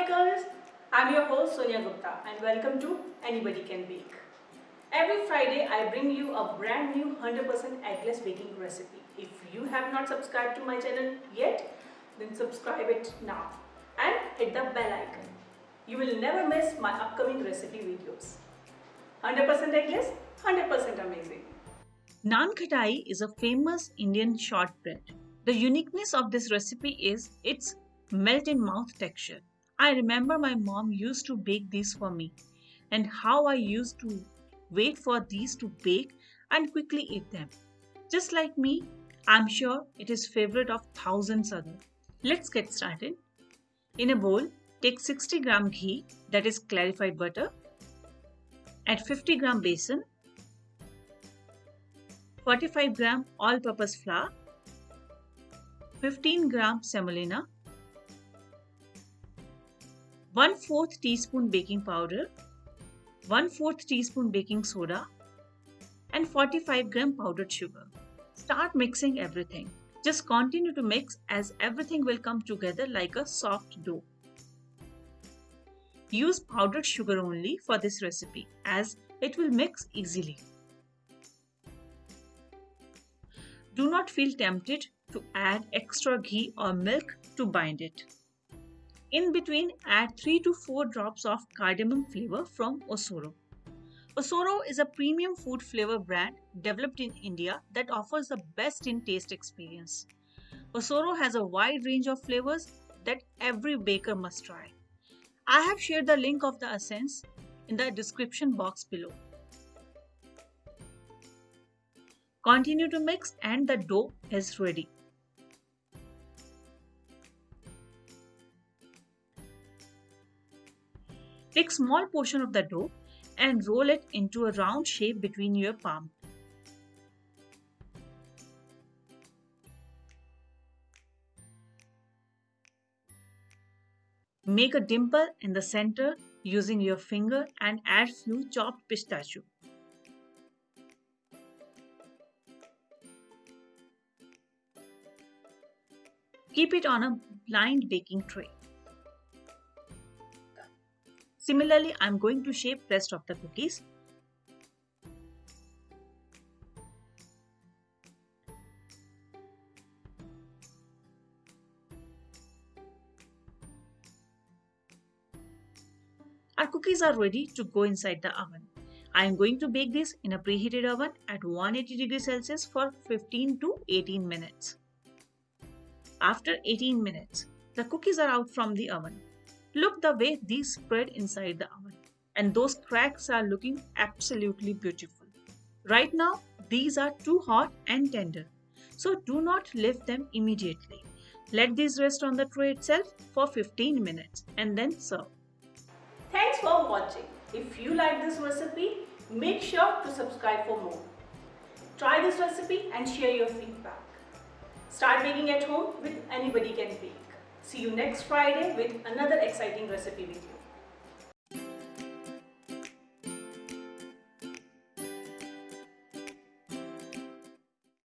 bakers, I'm your host Sonia Gupta and welcome to Anybody Can Bake. Every Friday I bring you a brand new 100% eggless baking recipe. If you have not subscribed to my channel yet, then subscribe it now and hit the bell icon. You will never miss my upcoming recipe videos. 100% eggless, 100% amazing. Naan khatai is a famous Indian shortbread. The uniqueness of this recipe is its melt in mouth texture. I remember my mom used to bake these for me and how I used to wait for these to bake and quickly eat them. Just like me, I'm sure it is favorite of thousands other. Let's get started. In a bowl, take 60 gram ghee that is clarified butter. Add 50 gram besan, 45 gram all-purpose flour, 15 gram semolina, 1 4th teaspoon baking powder, 1 4th teaspoon baking soda, and 45 gram powdered sugar. Start mixing everything. Just continue to mix as everything will come together like a soft dough. Use powdered sugar only for this recipe as it will mix easily. Do not feel tempted to add extra ghee or milk to bind it. In between, add 3 to 4 drops of cardamom flavor from Osoro. Osoro is a premium food flavor brand developed in India that offers the best in taste experience. Osoro has a wide range of flavors that every baker must try. I have shared the link of the essence in the description box below. Continue to mix and the dough is ready. Take small portion of the dough and roll it into a round shape between your palm. Make a dimple in the center using your finger and add few chopped pistachio. Keep it on a blind baking tray. Similarly, I'm going to shape rest of the cookies. Our cookies are ready to go inside the oven. I am going to bake this in a preheated oven at 180 degrees Celsius for 15 to 18 minutes. After 18 minutes, the cookies are out from the oven. Look the way these spread inside the oven. And those cracks are looking absolutely beautiful. Right now, these are too hot and tender. So do not lift them immediately. Let these rest on the tray itself for 15 minutes and then serve. Thanks for watching. If you like this recipe, make sure to subscribe for more. Try this recipe and share your feedback. Start baking at home with Anybody Can Bake. See you next Friday with another exciting recipe video.